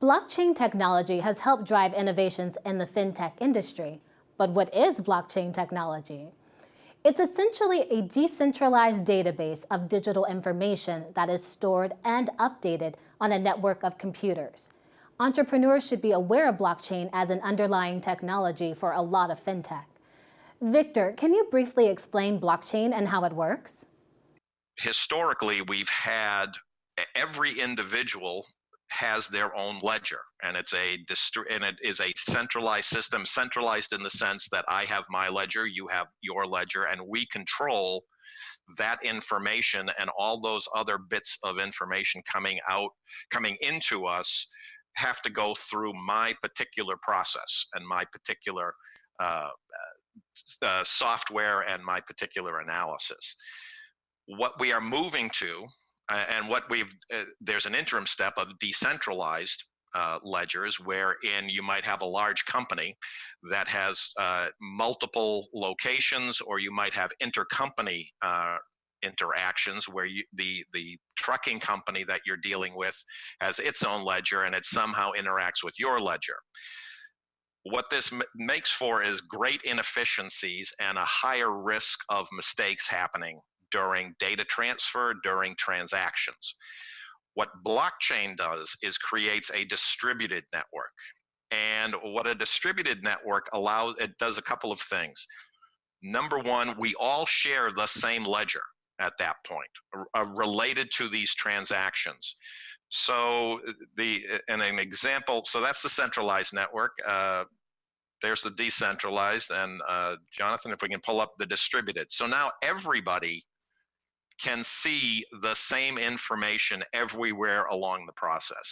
Blockchain technology has helped drive innovations in the fintech industry. But what is blockchain technology? It's essentially a decentralized database of digital information that is stored and updated on a network of computers. Entrepreneurs should be aware of blockchain as an underlying technology for a lot of fintech. Victor, can you briefly explain blockchain and how it works? Historically, we've had every individual has their own ledger and it's a and it is a centralized system centralized in the sense that i have my ledger you have your ledger and we control that information and all those other bits of information coming out coming into us have to go through my particular process and my particular uh, uh, software and my particular analysis. What we are moving to and what we've uh, there's an interim step of decentralized uh, ledgers wherein you might have a large company that has uh, multiple locations or you might have intercompany uh, interactions where you, the the trucking company that you're dealing with has its own ledger and it somehow interacts with your ledger. What this makes for is great inefficiencies and a higher risk of mistakes happening during data transfer, during transactions. What blockchain does is creates a distributed network. And what a distributed network allows, it does a couple of things. Number one, we all share the same ledger at that point, uh, related to these transactions. So the, and an example, so that's the centralized network. Uh, there's the decentralized and uh, Jonathan, if we can pull up the distributed. So now everybody can see the same information everywhere along the process.